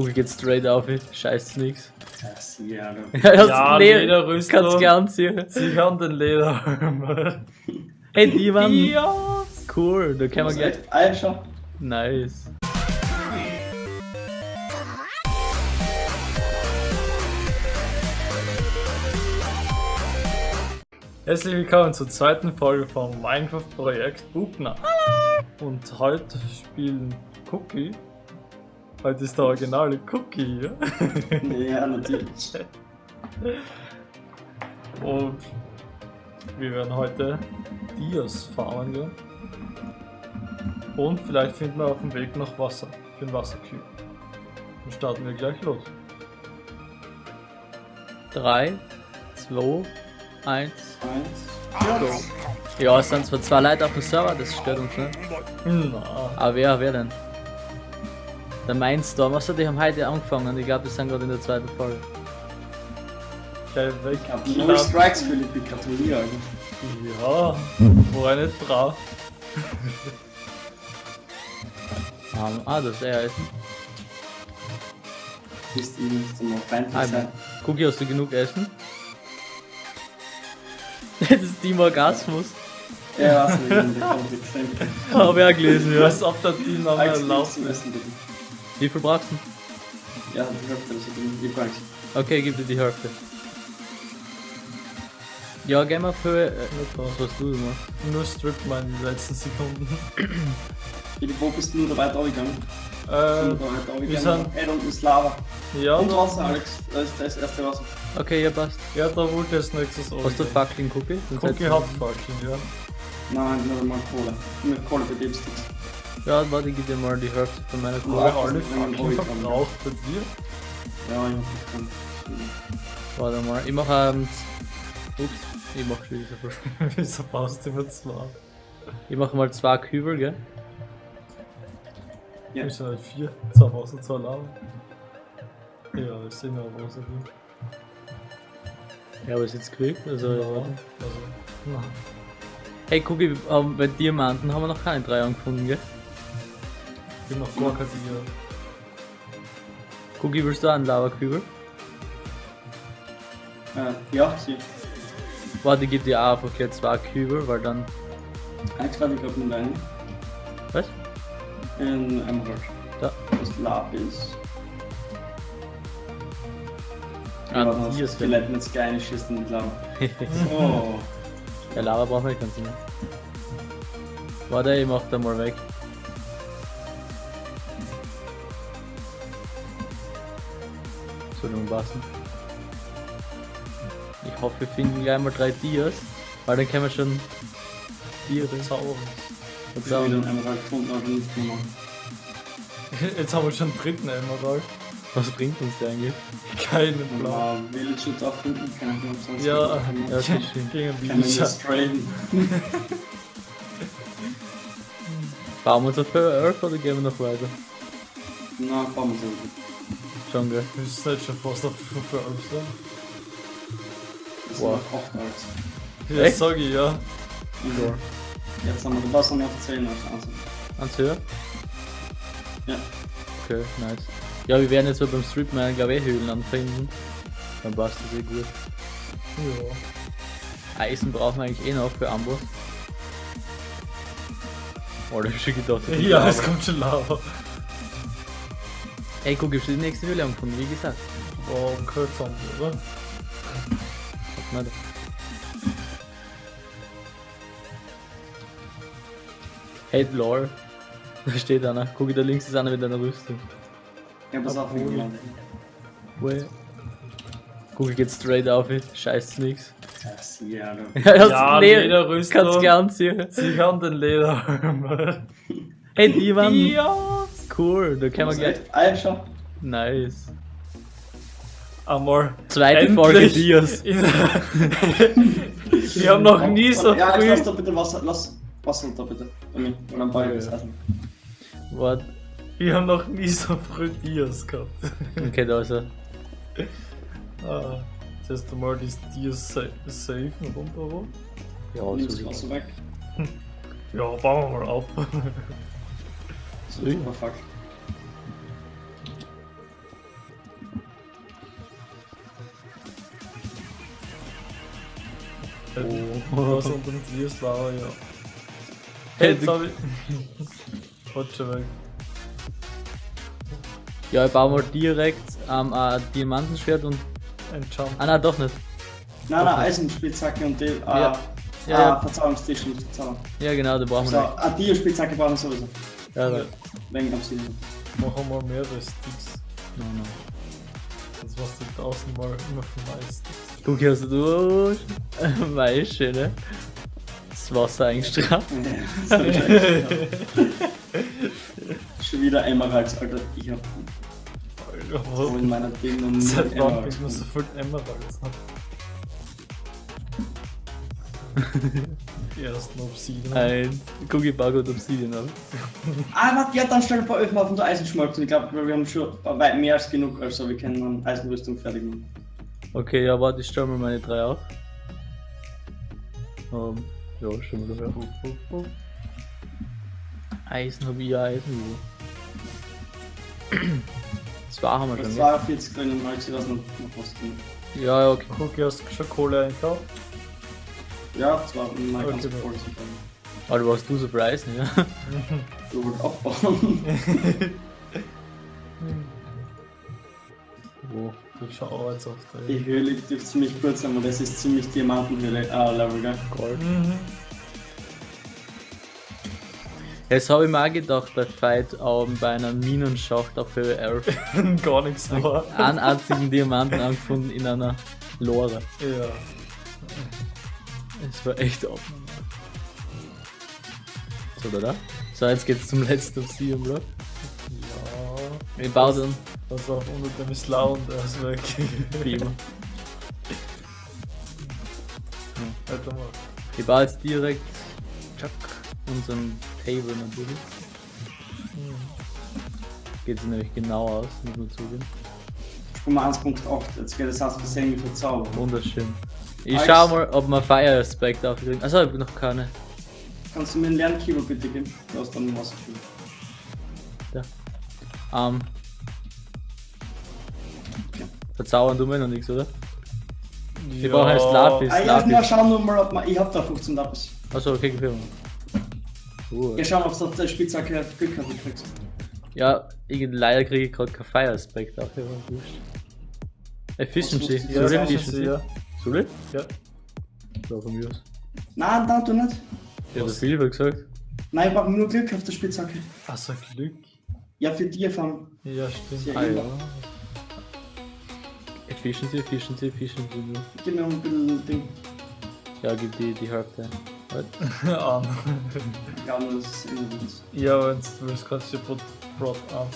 Google geht straight auf, scheiß nix. Ja. Ja, Lederrüstung. Kannst gern anziehen. Sie haben den Lederhelm. Hey, die waren ja. cool, da können wir gleich. Alter. Nice. Herzlich willkommen zur zweiten Folge vom Minecraft-Projekt Bugner. Und heute spielen Cookie. Heute ist der originale Cookie hier. Ja, natürlich. Und wir werden heute Dias farmen gehen. Und vielleicht finden wir auf dem Weg noch Wasser für den Wassercube. Dann starten wir gleich los. 3, 2, 1, Eins. go. Ja, es sind zwar zwei Leute auf dem Server, das stört uns nicht. Na, Aber wer, wer denn? Der Mindstorm, achso, die haben heute angefangen. Ich glaube, die sind gerade in der zweiten Folge. Ich null Strikes, Philipp. Gratuliere. Ja, war ich nicht drauf. Um, ah, das ist er Essen. Bist du nicht zum feindlich Ah, sein? Cookie, hast du genug Essen? Das ist Team Orgasmus. Ja, was der Konflikt sind. Hab ich auch gelesen, ja. Als ob der Team noch Alex, laufen bitte. Wie viel brauchst du? Ja, die Hälfte, das ist gar nichts. Okay, gib dir die Hälfte. Ja, gehen wir für. Äh, was hast du gemacht? Nur Strip mal in den letzten Sekunden. Wo bist du nur da weiter runtergegangen? Äh, Nur da weiter runtergegangen. sind- Ey, da unten ist Lava. ja, Und da, Wasser, Alex. Da ist das erste Wasser. Okay, ja, passt. ja, da wollte ich als nächstes Hast du Fackeln, Cookie? Cookie hat Fackeln, ja. Nein, nur mal Kohle. Mit Kohle dem Sticks. Ja, warte, ich gib dir mal die Hälfte von meiner Kohle. Ja, alle Hobby. verbraucht bei dir? Ja, ich hab das Warte mal, ich mach ähm. Ups, ich mach schon wieder. Wieso baust du immer zwei? Ich mach mal zwei Kübel, gell? Ja. Wir sind halt vier. Zwei Wasser, zwei Lava. Ja, ich sehe noch Wasser drin. Ja, aber ist jetzt gekriegt, also ja, also, na. Hey, Cookie, ähm, bei Diamanten haben wir noch keine drei angefunden, gell? Ich bin noch kein Tier. Cookie, willst du einen Lava-Kübel? Äh, ja, sie. Warte, ich geb dir auch einfach jetzt zwei Kübel, weil dann. Alex, warte, ich glaub mit einem. Was? In Emerald. Da. Das Lapis. Ah, Ja, die ist Skelett mit Sky schießt in die Lava. Oh. Ja, Lava brauchen wir ganz mehr. Warte, ich mach da mal weg. Soll nun passen. Ich hoffe, wir finden gleich mal drei Dias, weil dann können wir schon Tiere Zaubern. Ich hab wieder einen Emerald gefunden, aber nicht gemacht. Jetzt haben wir schon den dritten Emerald. Was bringt uns der eigentlich? Keinen Plan. Aber Village und auch finden kann ich sonst Ja, ja, das ist schön. Gegen Kann man Villager. Bauen wir uns auf 11 oder gehen wir noch weiter? Na, bauen wir so. Schon, gell? Wir sind jetzt schon fast auf 5 Euro. Das Wow. 8 Alex. Ja, sag ich, ja. Also, jetzt haben wir den Wasser noch 10 als Ansatz. Ans Höhe? Ja. Okay, nice. Ja, wir werden jetzt so beim Stripman, glaube ich, Höhlen anfinden. Dann passt das eh gut. Ja. Eisen brauchen wir eigentlich eh noch für Amboss. Oh, da hab ich schon gedacht. Ja, es kommt schon Lava. Ey, guck, ich die nächste Höhle angefunden, wie gesagt. Oh, haben wir, oder? Warte mal. Hey, lol. Da steht einer. Guck, da links ist einer mit einer Rüstung. Ja, pass auf, wie gelandet. Way. Guck, geht straight auf, scheiß nix. Das, ja, du. Ja, Lederrüstung. Kannst gern anziehen. Sie haben den Lederhelm. Hey, die waren Ja. Cool. Da können wir gleich. Alter. Nice. Einmal. Zweite endlich Folge Dias. Wir haben noch nie so Ja, Alex, lass früh. da bitte Wasser, lass Wasser da bitte. Und dann baue ich das Essen. What? Wir haben noch nie so früh Dias gehabt. Okay, da ist er. Ah, das erste Mal das Dias sa safe und runter. Ja, so weg. Ja, bauen wir mal ab wird super fuck. Oh. São tantos dias lá, olha. Hey, sorry. Putsch weg. Ja, ich baue mal direkt am ähm, Diamantenschwert und. Ein Jump. Ah, nein, doch nicht. Nein, nein, Eisenspitzhacke und die. Äh, ja, ah, ja. Verzauberungstisch und Verzauberung. Ja, genau, da brauchen so, wir. Nicht. Ah, die Spitzhacke brauchen wir sowieso. Ja, ja ja. Wegen Obsidian. Machen wir mehrere Sticks. No, no. Sonst machst du tausendmal immer von Mais. Guck, hast du Weiße, ne? Das Wasser eingestrahlt. Schon wieder Emeralds, Alter. Ich hab so in meiner Ding und Seit wann kriegt man so viel Emeralds? Die ersten Obsidian. Ein Cookie Bug und Obsidian ab. Ah, warte, ja, dann stell ein paar Öfen auf unser Eisenschmalzen. Ich glaube, wir haben schon weit mehr als genug, also wir können dann Eisenrüstung fertig machen. Okay, ja, warte, ich stelle mir meine drei auf. Ähm, ja, schon mal dafür. Eisen hab ich ja Eisen. Zwei haben wir Das schon, war 40 drin, mal ich das noch, noch was drin. Ja, ja, okay. Cookie, hast du schon Kohle einkauft? Ja, das war ganz Okay, voll. Aber du hast du Eisen, ja? Du wolltest aufbauen. Wo? Du schau jetzt auf der. Die Höhle dürfte ziemlich kurz sein, aber das ist ziemlich Diamantenhöhle, äh, Level, gell? Gold. Mhm. Jetzt habe ich mir auch gedacht, der Fight ähm, bei einer Minenschacht auf Höhe 11 Gar nichts war. einen einzigen Diamanten angefunden in einer Lore. Ja. Es war echt abnormal. So, oder? da? So, jetzt geht's zum letzten Obsidian Block. Ja. Ich baue dann Pass auf, unter dem ist lau und er ist weg. wie immer. Weiter mal. Ich baue jetzt direkt tschack, unseren Table natürlich. Geht sich nämlich genau aus, muss man zugeben. Sprung mal 1.8, jetzt geht es aus Versehen mit Verzauberung. Wunderschön. Ich Nice. schau mal, ob wir Fire Aspect aufkriegen. Also, ich hab noch keine. Kannst du mir einen Lernkeyboard bitte geben? Du hast dann ein Wasser füllen. Ähm. Ja. Verzaubern tun wir noch nichts, oder? Wir Wir brauchen jetzt Lapis. Ah ja, Lapis. na, schauen wir mal, ob man. Ich hab da 15 Lapis. Achso, okay, gib her mal. Uh, Ja, schauen, ob du auf der Spitzhacke Glück hast, du kriegst. ja, ich, leider kriege ich gerade kein Fire Aspect auf, aber wurscht. Efficiency. Was Ja, ich Efficiency? ja. Soll ich? Ja. Ja, von mir aus. Nein, da du nicht. Ich hab Was? das viel gesagt. Nein, ich brauche nur Glück auf der Spitzhacke. Also Glück. Ja, für die fangen. Ja, stimmt. Ja. Ah ja. Efficiency, Efficiency, Efficiency. Gib mir ein bisschen Ding. Ja, gib die, die Hälfte. Halt. An. Ja, nur das ist irgendwie gut. Ja, wenn du willst, kannst du dir Brot, Brot an.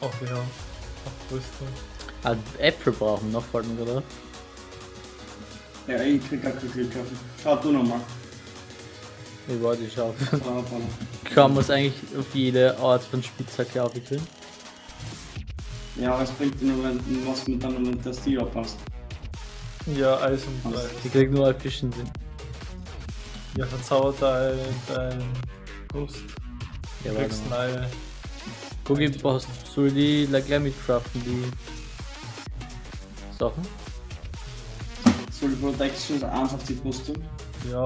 Auf die Hand. Auf Rüstung. Ah, Äpfel brauchen noch, gerade auf. Ja, ich krieg Glück auf. Schau du nochmal. Ich warte, ich. So. Kann man es eigentlich auf jede Art von Spitzhacke aufkriegen? Ja, es bringt dir nur, wenn du was mit dann, wenn das Stil abpasst. Ja, Eis und Blei. Ich krieg nur Efficiency. Ja, verzauber dein, dein Brust. Ja, Du kriegst neue. Guck, ich brauchst, soll die like, gleich mitcraften, die Sachen? Die Protection einfach die Brust tun? Ja,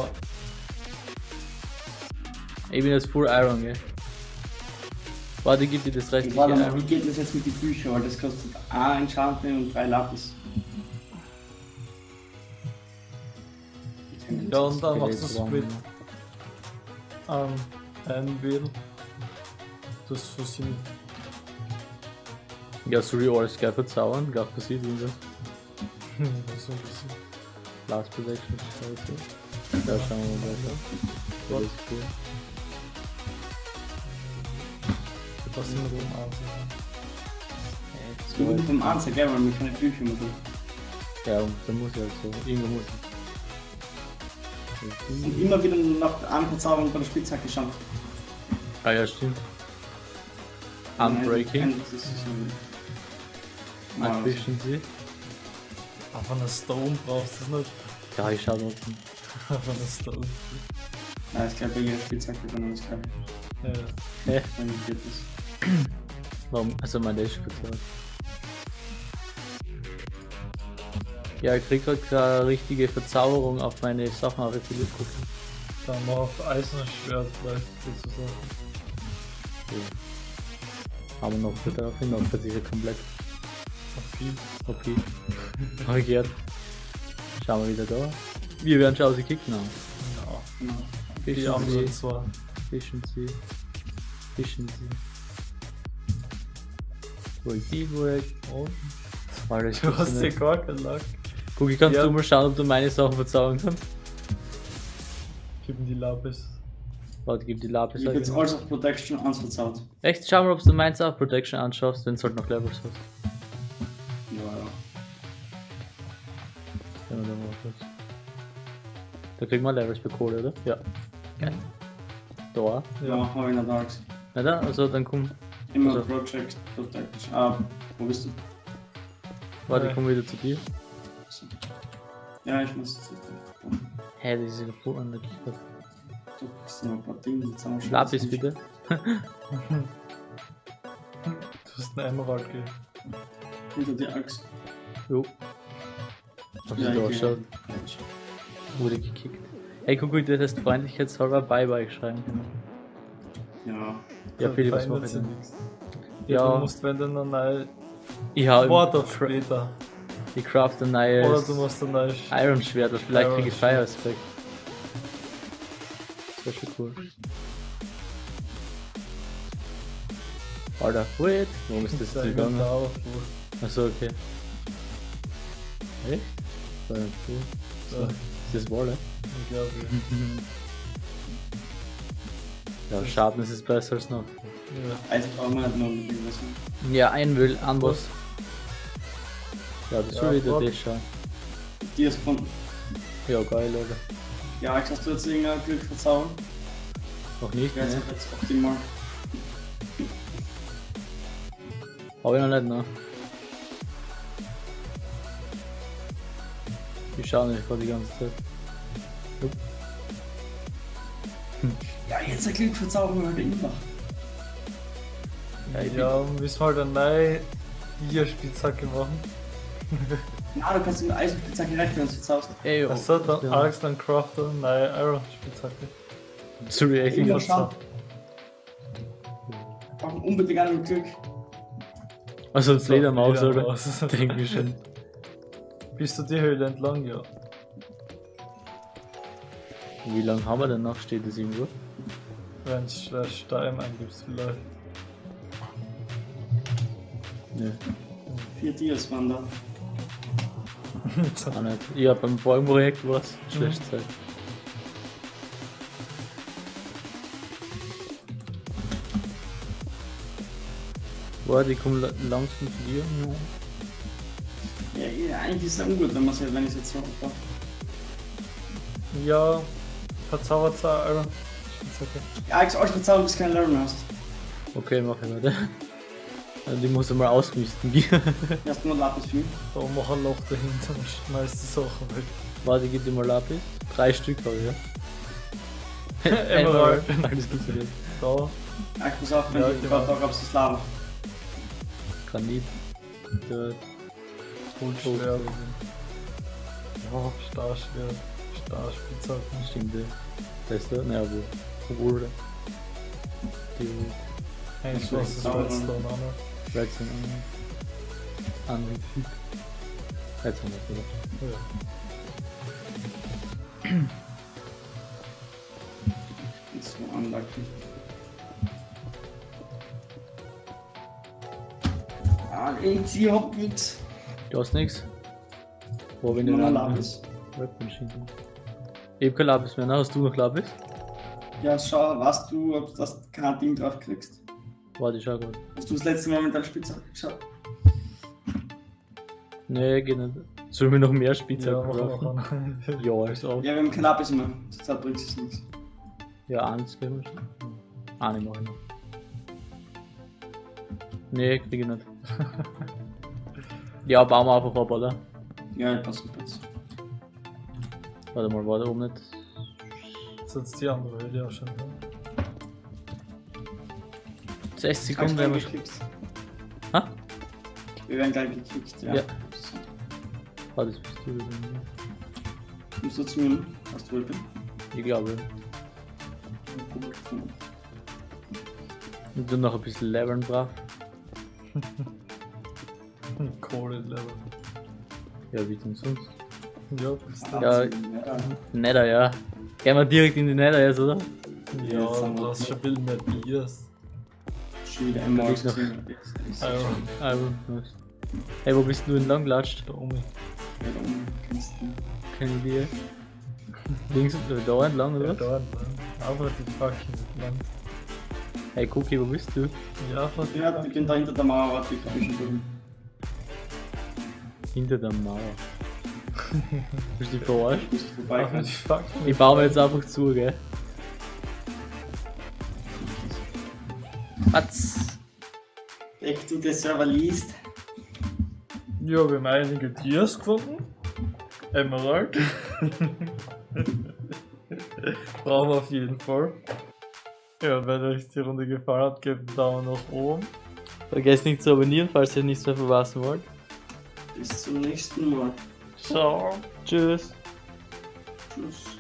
Ich bin jetzt Full Iron, gell? Warte, gib dir das restliche warte mal, wie geht das jetzt mit den Büchern? Weil das kostet ein Enchantment und drei Lapis. ja und dann machst du brauchen Split wir- an Anvil. Das ist so sind. Ja, ich alles gleich verzaubern? Glaub, passiert irgendwas. so ein bisschen. Last Protection, scheiße. Ja, schauen wir mal weiter. Ja, das ist cool. Was sind wir oben ansehen? Du bist beim Arzt, gell, weil wir keine Bücher tun. Ja, und dann muss ich halt so. Irgendwo muss Und ich. immer wieder nach einem Verzauberung bei der Spitzhacke schauen. Ah ja, stimmt. Unbreaking, Nein, das ist. Aber eine Stone brauchst du es nicht. Ja, ich schau noch. Aber eine Stone. Ja, ich glaube, jeder Spitzhacke kann man das gleich. Ja. Hä? Dann geht das. Warum? Also mein Dash speziell. Ja, ich krieg halt keine richtige Verzauberung auf meine Sachen, aber ich will jetzt gucken. Dann mal auf Eisenschwert vielleicht sozusagen. Aber noch für daraufhin noch für diese komplett Okay. okay. Gehört. Schauen wir wieder da. Wir werden schon ausgekickt, nein. Ja. Genau. Die Fischen anderen Sie, zwar. fischen Sie, fischen Sie. Wo ich die, wo ich. Und Alter, ich du hast nicht. gar keinen Lack. Guck, ich kannst Ja. du mal schauen, ob du meine Sachen verzaubern kannst. Gib ihm die Lapis. Warte, gib die Lapis. Ich hab jetzt alles auf Protection 1 verzaut. Echt? Schau mal, ob du meins auf Protection anschaust, wenn es halt noch Levels hast. Da kriegt man Levels bei Kohle, oder? Ja. Geil. Da. Ja, Ja. hab ich nicht. Na da, also dann komm. Immer Also- Project Protection. Ah, wo bist du? Warte, ich Ja. komm wieder zu dir. Ja, ich muss jetzt. Hä, das ist ja voll unlucky. Du kriegst noch ein paar Dinge, jetzt haben wir schon. Lapis bitte. Du hast einen Emerald gegeben. Hinter die Axt. Jo. Hab Ja, sie da ich geschaut. Wurde gekickt. Hey, guck mal, du hättest freundlichkeitshalber Bye-Bye schreiben können. Ja. Ja, Philipp, was verändert mach ich sich denn? nichts. Ja. Ja, du musst, wenn dann ein neues Ich hab Wort auf später. Ich craft ein Oder neues du musst ein neues. Iron Schwert, oder vielleicht krieg ich Fire Aspect. Das wär schon cool. Alter, wait! Warum ist das gegangen? Achso, okay. Echt? Das war ja cool. Ja, Ist das Wolle? ich glaube. Ja, Schaden ist besser als noch. Ja. Also brauchen wir nicht noch was mehr. Ja, ein will, anders. Ja, das Ja, soll wieder das schauen. Die ist gefunden. Ja, geil, Alter. Ja, hast du jetzt irgendein Glück verzaubern? Noch nicht, ne? jetzt jetzt optimal. Hab ich noch nicht, ne? Ich schau nicht gerade die ganze Zeit. Ja, jetzt ein Glück verzaubern wir halt immer. Ja, ich Ja, müssen wir halt eine neue Ihr-Spitzhacke machen. Na, du kannst mit Eisenspitzhacke recht, wenn du es verzauberst. Ey, oh, Achso, dann ja. Alex dann Crafter, neue Iron-Spitzhacke. Sorry, Immer schauen. Wir brauchen unbedingt einen Glück. Also das Ledermaus, oder? Ledermaus. Denk ich schon. Bist du die Höhle entlang, ja. Wie lange haben wir denn noch? Steht das irgendwo? Wenn du slash Stein eingibst vielleicht. Nö, Vier Dias waren da. auch nicht. Ja, beim vorigen Projekt war es schlecht Zeit. Warte, ich komm la- langsam zu dir. Ja. Ja, ja, eigentlich ist es ungut, wenn man es wenn ich es jetzt so mache. ja, verzaubert Iron Spitzhacke. Ja, ich euch verzaubern, bis du keinen mehr hast. Okay, mach ich weiter. Also die muss ich mal ausmisten. Du hast nur Lapis für mich. Da mach ein Loch dahinter und schmeißt die Sachen weg. Warte, gib dir mal Lapis. Drei Stück habe ich, ja. Emerald. Alles gut für dich. Da, Ja, ich muss auf, wenn Ja, du genau. da gab's das Lava. Granit. Dirt. Hohlschwert. Ja, Starschwert. Starspitzhacke. Stimmt. Das ist da? Naja, wo? Wo was ist das auch Redstone noch- an. Redstone an. Angefügt. Redstone, oder? Ja. Jetzt so anlacken. Ah, ich ich hab nix. Du hast nix? Ich Nur denn? noch Lapis. Hab kein Lapis mehr, ne? Hast du noch Lapis? Ja, schau, weißt du, ob du das kein Ding drauf kriegst? Warte, ich schau grad. Hast du das letzte Mal mit deiner Spitzhacke geschaut? Nee, geht nicht. Sollen wir noch mehr Ja, Spielzeug mach brauchen? noch einen. Ja, als auch. Ja, wir haben kein Lapis mehr. Zurzeit bringt es nichts. Ja, eins können wir schon. Ah, ne, mach ich noch. Nee, krieg ich nicht. ja, bauen wir einfach ab, oder? Ja, ich passe kurz. Warte mal, war da oben nicht. Jetzt die andere Höhle auch schon. 60 Gleich Sekunden werden wir schon. Ha? Wir werden gleich gekickt, ja. Ja. Ah, das bist du. dann. Musst du zu mir? Hast du Weapon? Ich glaube. Und dann noch ein bisschen Levern brav. Kohle-Level. Ja, wie denn sonst? Ja, bist du. Ja. ja. Nether, ja. Gehen wir direkt in die Nether jetzt, oder? Ja, du hast schon ein bisschen mehr Biers. Schon wieder einmal Ich noch. gesehen. Nice. Hey, wo bist du entlang gelatscht? da oben. Ja, da oben kannst du- Keine Idee. Links, äh, da entlang, oder? Ja, was? da entlang. Aber die fucking entlang. Hey, Cookie, wo bist du? Ja, von Ja, ich bin da hinter der Mauer, warte, ich mich schon drüben. Hinter der Mauer. Bist du verarscht? Ich baue mir jetzt einfach zu, gell? Was? Back to the server liest. Ja, wir haben einige Tiers gefunden. Emerald. Brauchen wir auf jeden Fall. Ja, wenn euch die Runde gefallen hat, gebt einen Daumen nach oben. Vergesst nicht zu abonnieren, falls ihr nichts mehr verpassen wollt. Bis zum nächsten Mal. Ciao. Tschüss. Tschüss.